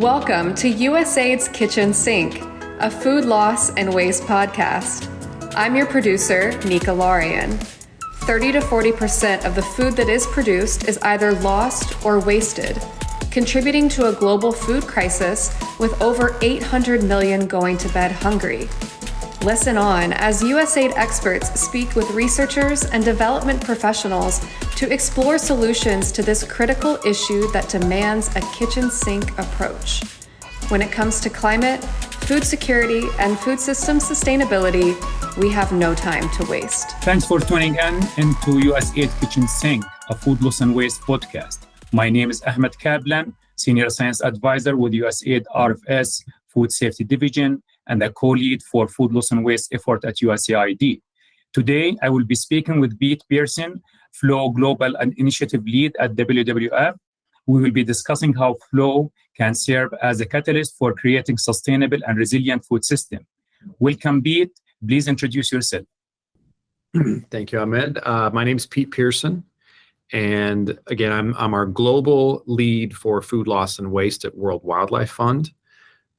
Welcome to USAID's Kitchen Sink, a food loss and waste podcast. I'm your producer, Nika Larian. 30 to 40% of the food that is produced is either lost or wasted, contributing to a global food crisis with over 800 million going to bed hungry. Listen on as USAID experts speak with researchers and development professionals to explore solutions to this critical issue that demands a kitchen sink approach. When it comes to climate, food security, and food system sustainability, we have no time to waste. Thanks for tuning in into USAID Kitchen Sink, a food loss and waste podcast. My name is Ahmed Kablan, Senior Science Advisor with USAID RFS Food Safety Division and a co-lead for food loss and waste effort at USAID. Today, I will be speaking with Pete Pearson, FLOW Global and Initiative Lead at WWF. We will be discussing how FLOW can serve as a catalyst for creating sustainable and resilient food system. Welcome, Pete. Please introduce yourself. Thank you, Ahmed. Uh, my name is Pete Pearson. And again, I'm, I'm our global lead for food loss and waste at World Wildlife Fund.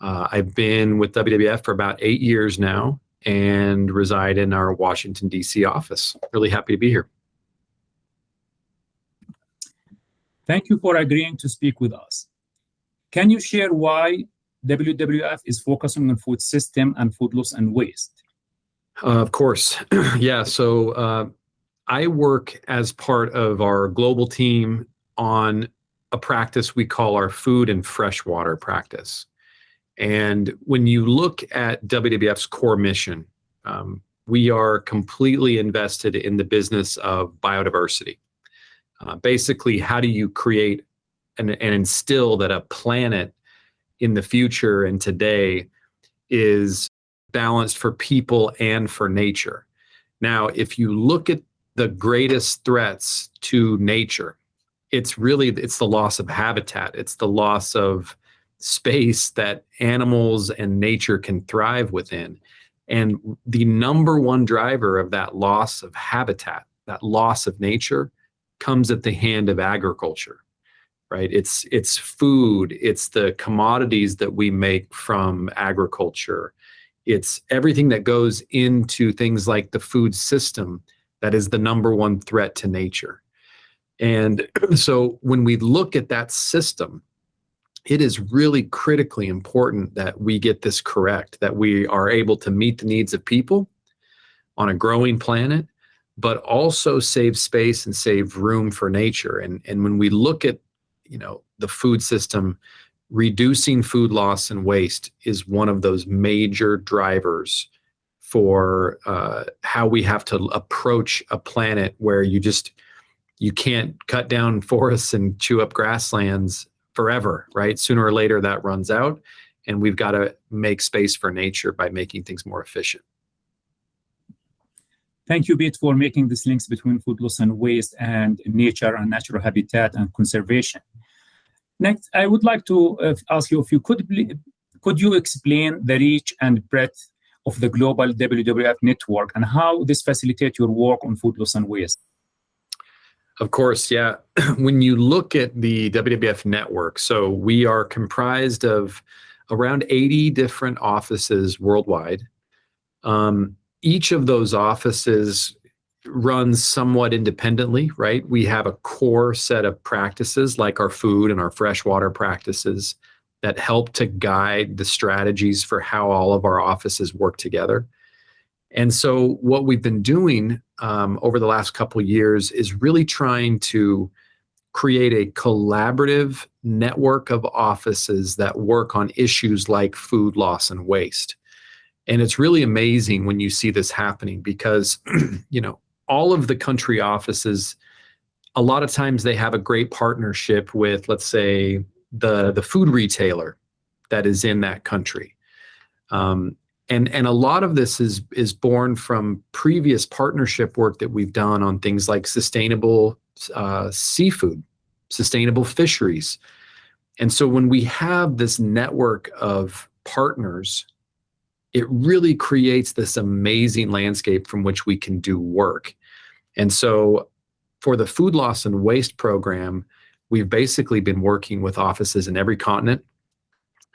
Uh, I've been with WWF for about eight years now and reside in our Washington, D.C. office. Really happy to be here. Thank you for agreeing to speak with us. Can you share why WWF is focusing on food system and food loss and waste? Uh, of course. yeah. So uh, I work as part of our global team on a practice we call our food and freshwater practice. And when you look at WWF's core mission, um, we are completely invested in the business of biodiversity. Uh, basically, how do you create and, and instill that a planet in the future and today is balanced for people and for nature? Now, if you look at the greatest threats to nature, it's really it's the loss of habitat. It's the loss of space that animals and nature can thrive within. And the number one driver of that loss of habitat, that loss of nature, comes at the hand of agriculture right? It's it's food it's the commodities that we make from agriculture. It's everything that goes into things like the food system that is the number one threat to nature. And so when we look at that system it is really critically important that we get this correct, that we are able to meet the needs of people on a growing planet, but also save space and save room for nature. And, and when we look at, you know, the food system, reducing food loss and waste is one of those major drivers for uh, how we have to approach a planet where you just you can't cut down forests and chew up grasslands forever, right? Sooner or later that runs out and we've got to make space for nature by making things more efficient. Thank you, Pete, for making these links between food loss and waste and nature and natural habitat and conservation. Next, I would like to uh, ask you if you could, could you explain the reach and breadth of the global WWF network and how this facilitates your work on food loss and waste? Of course, yeah. when you look at the WWF network, so we are comprised of around 80 different offices worldwide. Um, each of those offices runs somewhat independently, right? We have a core set of practices like our food and our freshwater practices that help to guide the strategies for how all of our offices work together. And so what we've been doing um, over the last couple years is really trying to create a collaborative network of offices that work on issues like food loss and waste. And it's really amazing when you see this happening because, you know, all of the country offices, a lot of times they have a great partnership with, let's say, the, the food retailer that is in that country. Um, and and a lot of this is is born from previous partnership work that we've done on things like sustainable uh, seafood, sustainable fisheries, and so when we have this network of partners, it really creates this amazing landscape from which we can do work. And so for the food loss and waste program, we've basically been working with offices in every continent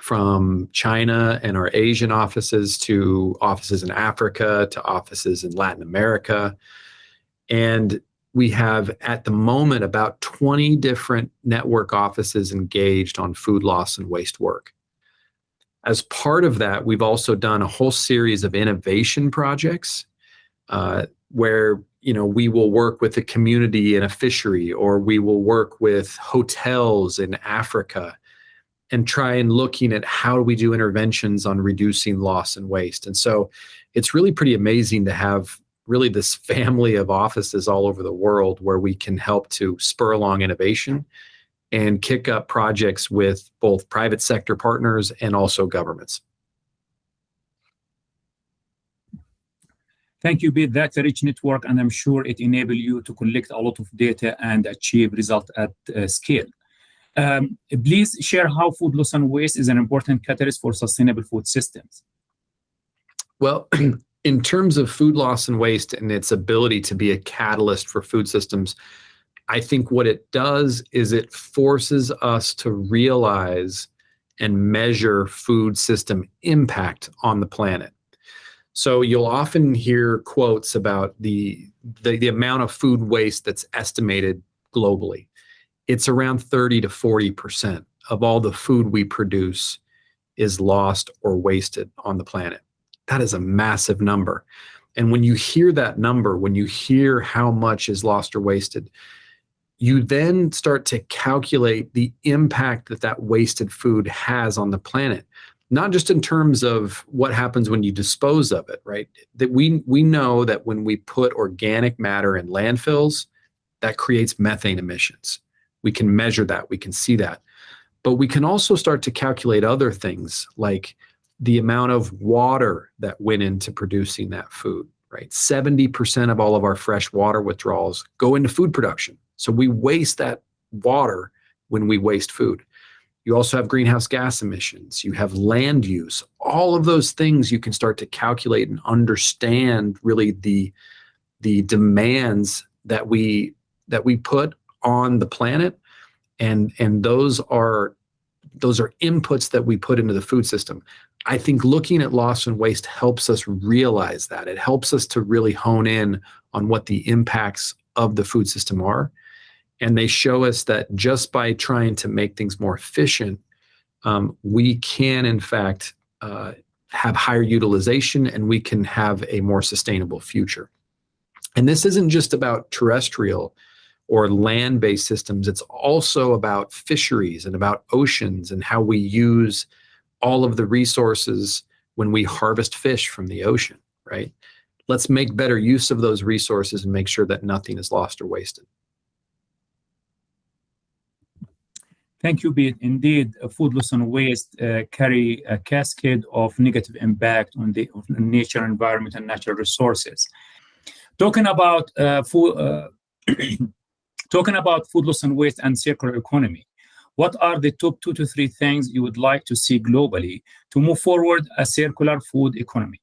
from China and our Asian offices to offices in Africa to offices in Latin America. And we have at the moment about 20 different network offices engaged on food loss and waste work. As part of that, we've also done a whole series of innovation projects uh, where you know we will work with a community in a fishery or we will work with hotels in Africa and try and looking at how we do interventions on reducing loss and waste. And so it's really pretty amazing to have really this family of offices all over the world where we can help to spur along innovation and kick up projects with both private sector partners and also governments. Thank you, Pete. That's a rich network, and I'm sure it enables you to collect a lot of data and achieve results at uh, scale. Um, please share how food loss and waste is an important catalyst for sustainable food systems. Well, in terms of food loss and waste and its ability to be a catalyst for food systems, I think what it does is it forces us to realize and measure food system impact on the planet. So you'll often hear quotes about the, the, the amount of food waste that's estimated globally. It's around 30 to 40% of all the food we produce is lost or wasted on the planet. That is a massive number. And when you hear that number, when you hear how much is lost or wasted, you then start to calculate the impact that that wasted food has on the planet not just in terms of what happens when you dispose of it right that we we know that when we put organic matter in landfills that creates methane emissions we can measure that we can see that but we can also start to calculate other things like the amount of water that went into producing that food, right? 70% of all of our fresh water withdrawals go into food production. So we waste that water when we waste food. You also have greenhouse gas emissions, you have land use, all of those things you can start to calculate and understand really the the demands that we that we put on the planet and and those are those are inputs that we put into the food system. I think looking at loss and waste helps us realize that. It helps us to really hone in on what the impacts of the food system are. And they show us that just by trying to make things more efficient, um, we can, in fact, uh, have higher utilization and we can have a more sustainable future. And this isn't just about terrestrial or land-based systems. It's also about fisheries and about oceans and how we use all of the resources when we harvest fish from the ocean, right? Let's make better use of those resources and make sure that nothing is lost or wasted. Thank you, Pete. Indeed, food loss and waste uh, carry a cascade of negative impact on the nature, environment, and natural resources. Talking about uh, food, uh, Talking about food loss and waste and circular economy, what are the top two to three things you would like to see globally to move forward a circular food economy?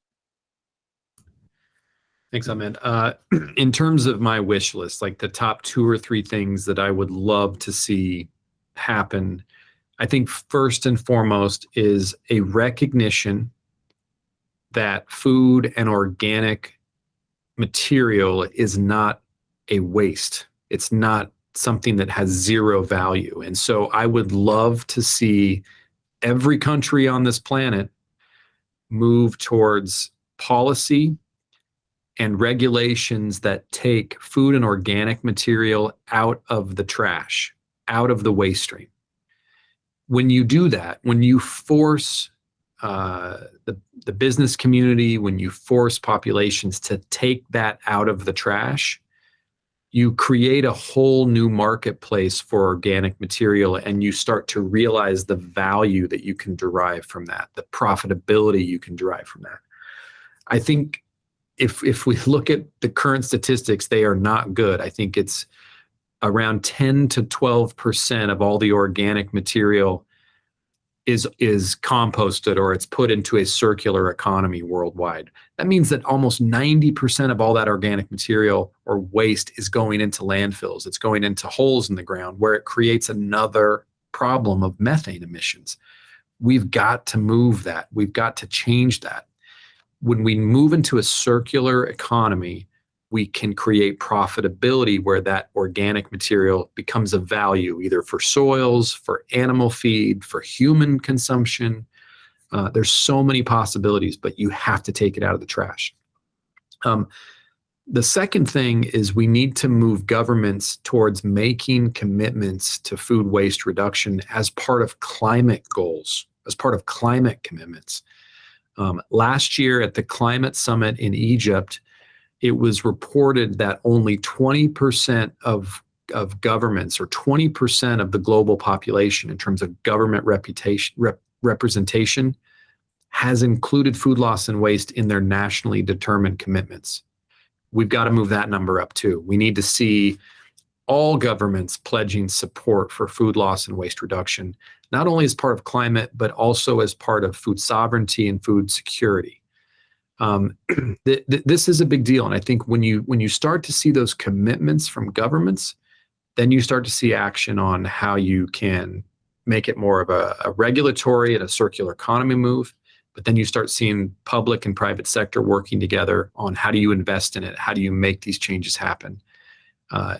Thanks, Ahmed. Uh, in terms of my wish list, like the top two or three things that I would love to see happen, I think first and foremost is a recognition that food and organic material is not a waste it's not something that has zero value. And so I would love to see every country on this planet move towards policy and regulations that take food and organic material out of the trash, out of the waste stream. When you do that, when you force uh, the, the business community, when you force populations to take that out of the trash, you create a whole new marketplace for organic material and you start to realize the value that you can derive from that, the profitability you can derive from that. I think if if we look at the current statistics, they are not good. I think it's around 10 to 12% of all the organic material is is composted or it's put into a circular economy worldwide. That means that almost 90% of all that organic material or waste is going into landfills. It's going into holes in the ground where it creates another problem of methane emissions. We've got to move that. We've got to change that. When we move into a circular economy, we can create profitability where that organic material becomes a value either for soils, for animal feed, for human consumption. Uh, there's so many possibilities, but you have to take it out of the trash. Um, the second thing is we need to move governments towards making commitments to food waste reduction as part of climate goals, as part of climate commitments. Um, last year at the climate summit in Egypt, it was reported that only 20% of, of governments or 20% of the global population in terms of government reputation, rep, representation has included food loss and waste in their nationally determined commitments we've got to move that number up too. We need to see all governments pledging support for food loss and waste reduction, not only as part of climate, but also as part of food sovereignty and food security. Um, th th this is a big deal, and I think when you when you start to see those commitments from governments, then you start to see action on how you can make it more of a, a regulatory and a circular economy move, but then you start seeing public and private sector working together on how do you invest in it? How do you make these changes happen? Uh,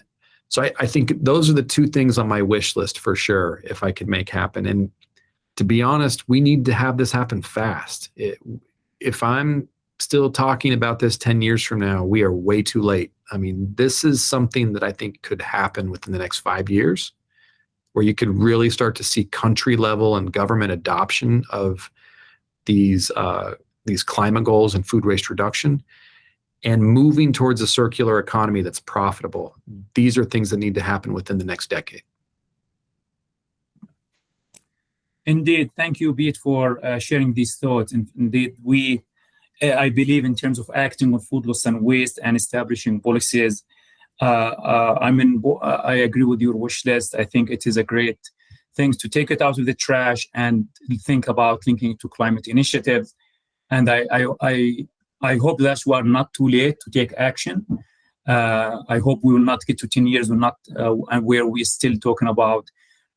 so I, I, think those are the two things on my wish list for sure if i could make happen. And to be honest we need to have this happen fast. It, if i'm still talking about this 10 years from now we are way too late i mean this is something that i think could happen within the next five years where you could really start to see country level and government adoption of these uh, these climate goals and food waste reduction and moving towards a circular economy that's profitable. These are things that need to happen within the next decade. Indeed, thank you, Pete, for uh, sharing these thoughts. And indeed, we, I believe, in terms of acting on food loss and waste and establishing policies, uh, uh I mean, I agree with your wish list. I think it is a great thing to take it out of the trash and think about linking it to climate initiatives. And I, I, I, I hope that we are not too late to take action. Uh, I hope we will not get to 10 years, we're not, uh, and where we're still talking about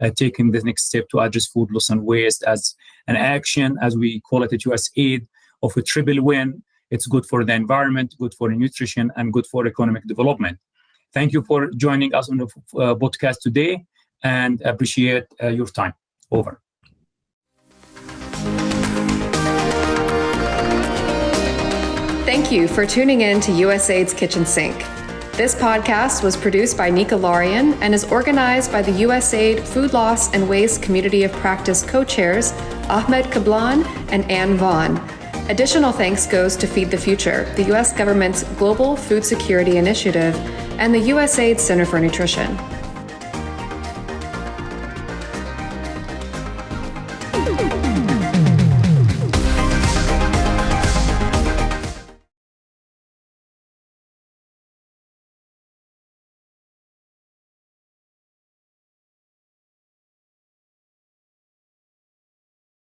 uh, taking the next step to address food loss and waste as an action, as we call it at USAID, of a triple win. It's good for the environment, good for nutrition, and good for economic development. Thank you for joining us on the uh, podcast today and appreciate uh, your time. Over. Thank you for tuning in to USAID's Kitchen Sink. This podcast was produced by Nika Larian and is organized by the USAID Food Loss and Waste Community of Practice co-chairs Ahmed Kablan and Ann Vaughn. Additional thanks goes to Feed the Future, the U.S. government's global food security initiative, and the USAID Center for Nutrition.